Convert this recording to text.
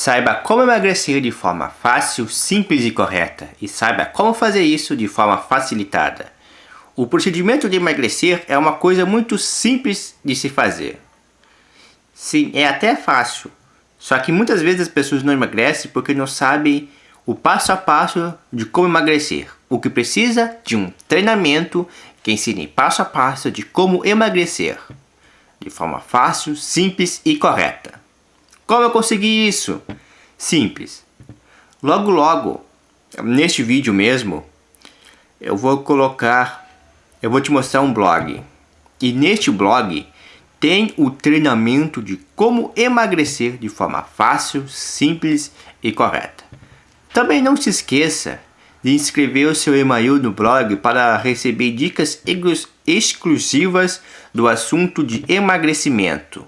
Saiba como emagrecer de forma fácil, simples e correta. E saiba como fazer isso de forma facilitada. O procedimento de emagrecer é uma coisa muito simples de se fazer. Sim, é até fácil. Só que muitas vezes as pessoas não emagrecem porque não sabem o passo a passo de como emagrecer. O que precisa de um treinamento que ensine passo a passo de como emagrecer. De forma fácil, simples e correta. Como eu consegui isso? Simples. Logo logo, neste vídeo mesmo, eu vou colocar, eu vou te mostrar um blog. E neste blog tem o treinamento de como emagrecer de forma fácil, simples e correta. Também não se esqueça de inscrever o seu e-mail no blog para receber dicas exclusivas do assunto de emagrecimento.